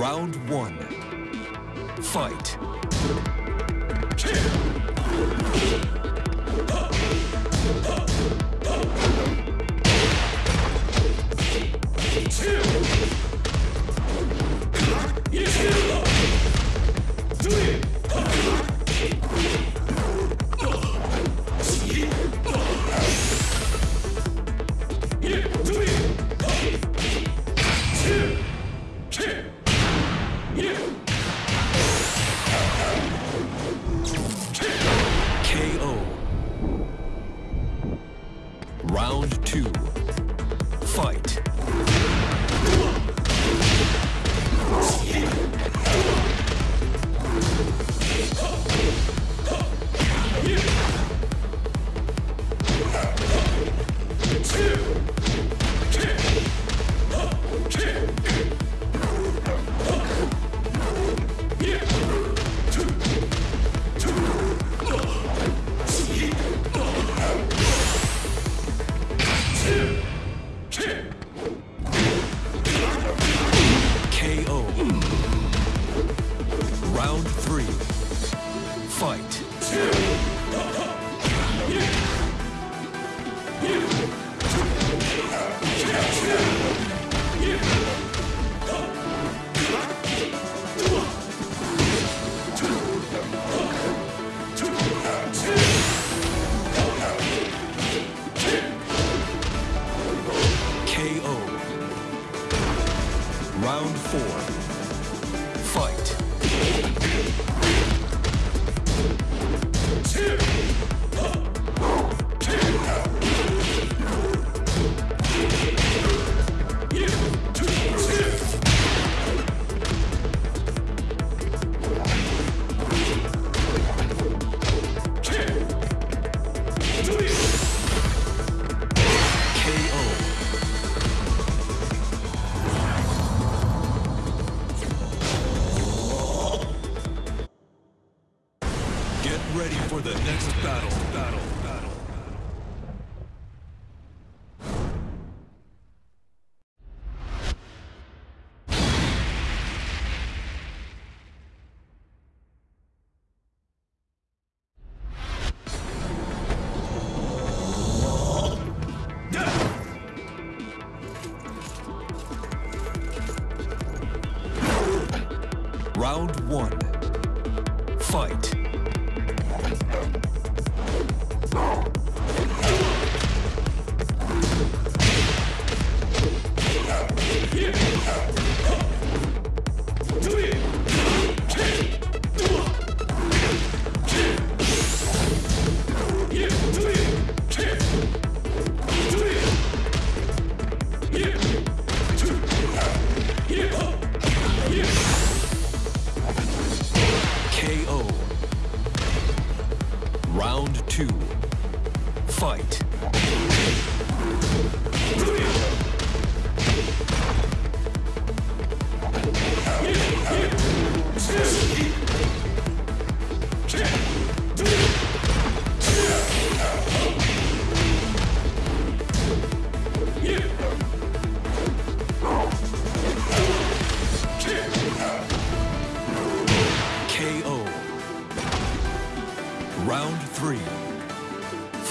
Round one. Fight. fight. round one.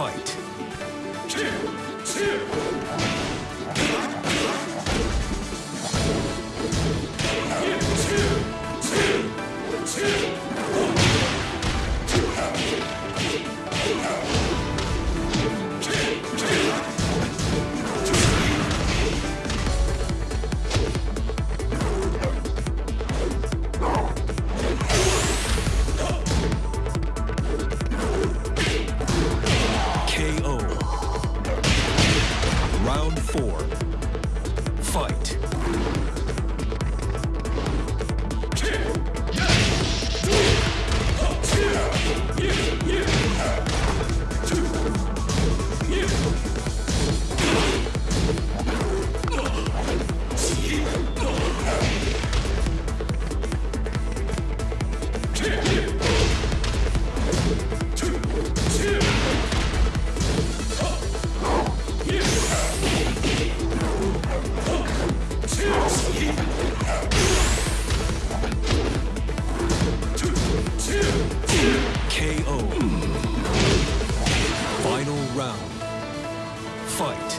fight. Two, two, two, KO. Final round. Fight.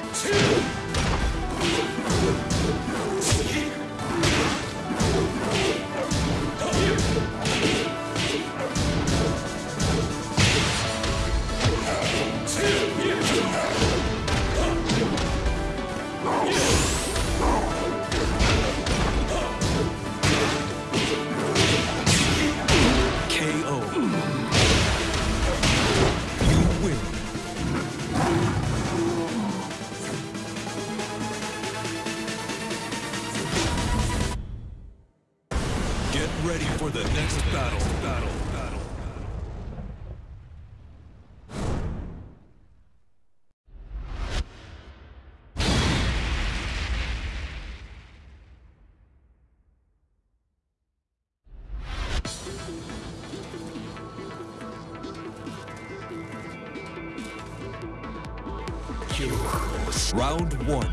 Round one.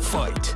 Fight.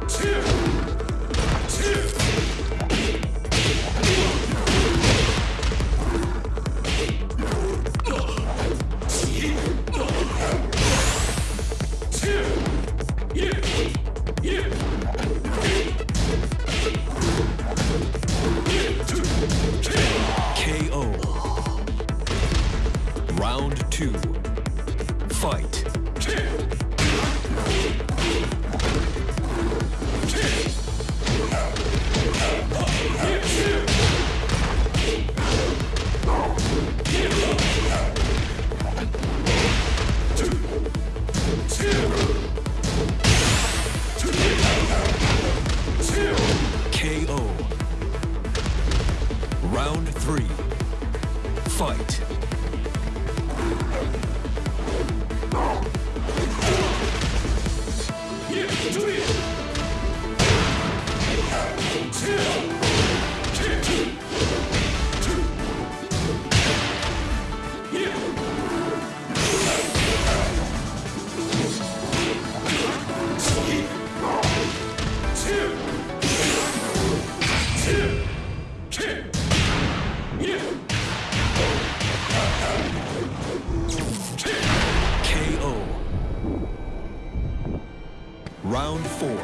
Round four.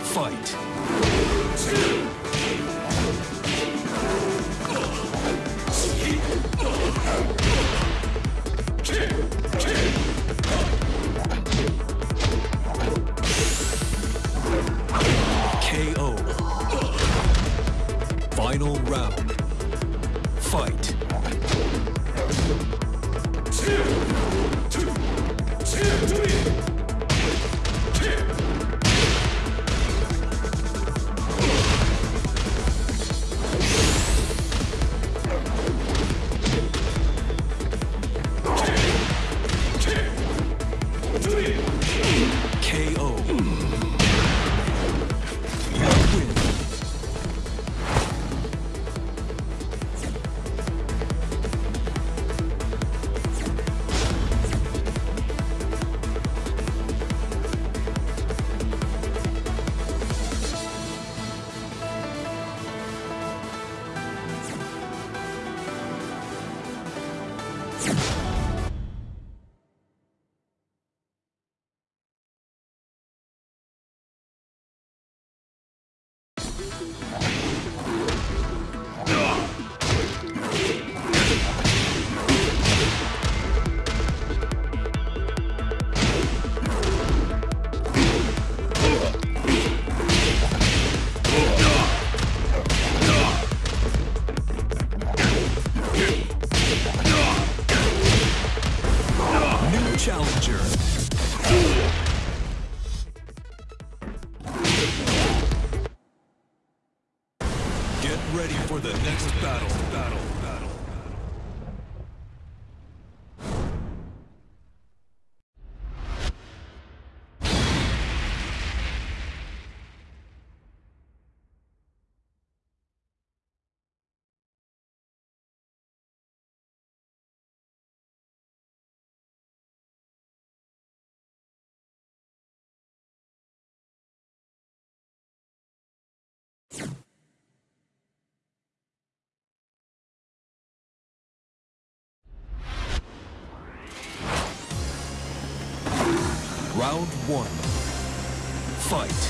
Fight. KO. Final round. New challenger. Get ready for the next battle. Battle. Round one. Fight.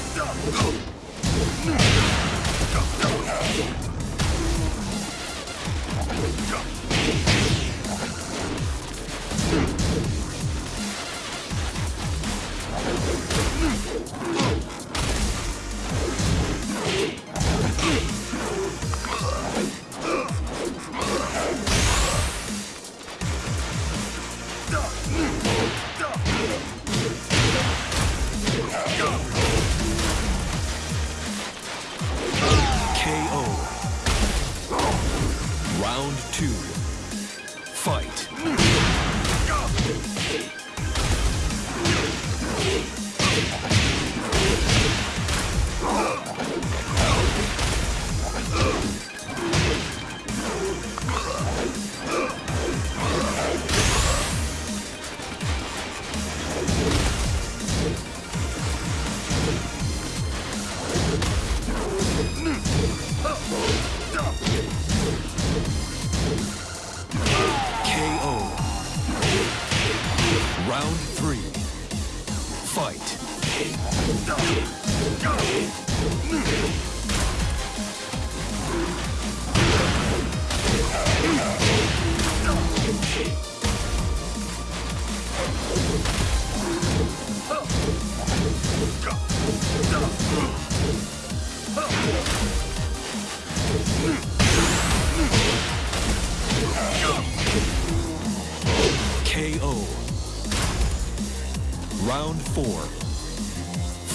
Four.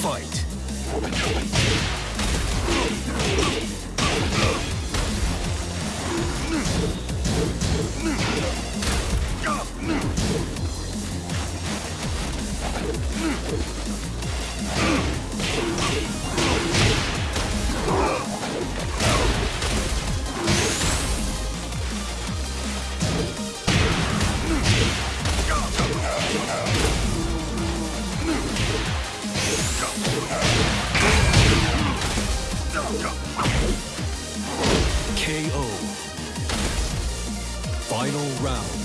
Fight. Round.